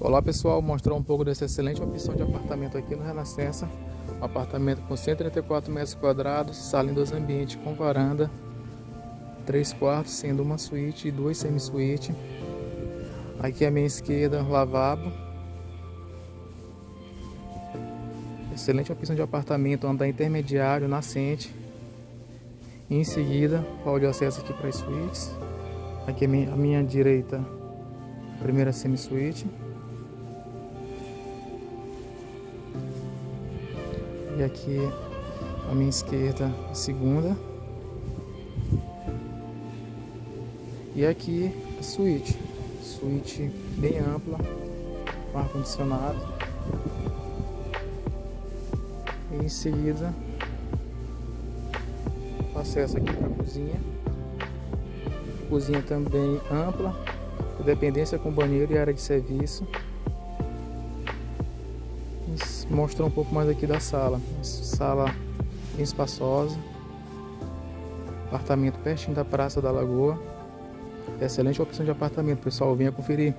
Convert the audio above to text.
Olá pessoal, mostrar um pouco dessa excelente opção de apartamento aqui no Renascença. Um apartamento com 134 metros quadrados, sala em dois ambientes com varanda, três quartos, sendo uma suíte e duas semi-suíte. Aqui à minha esquerda, lavabo. Excelente opção de apartamento, andar intermediário, nascente. E em seguida, hall de acesso aqui para as suítes. Aqui à minha, à minha direita, primeira semi-suíte. E aqui à minha esquerda, a segunda. E aqui a suíte. Suíte bem ampla, com ar-condicionado. E em seguida, acesso aqui para a cozinha. Cozinha também ampla, dependência com banheiro e área de serviço mostrar um pouco mais aqui da sala. Sala bem espaçosa. Apartamento pertinho da Praça da Lagoa. Excelente opção de apartamento, pessoal. Venha conferir.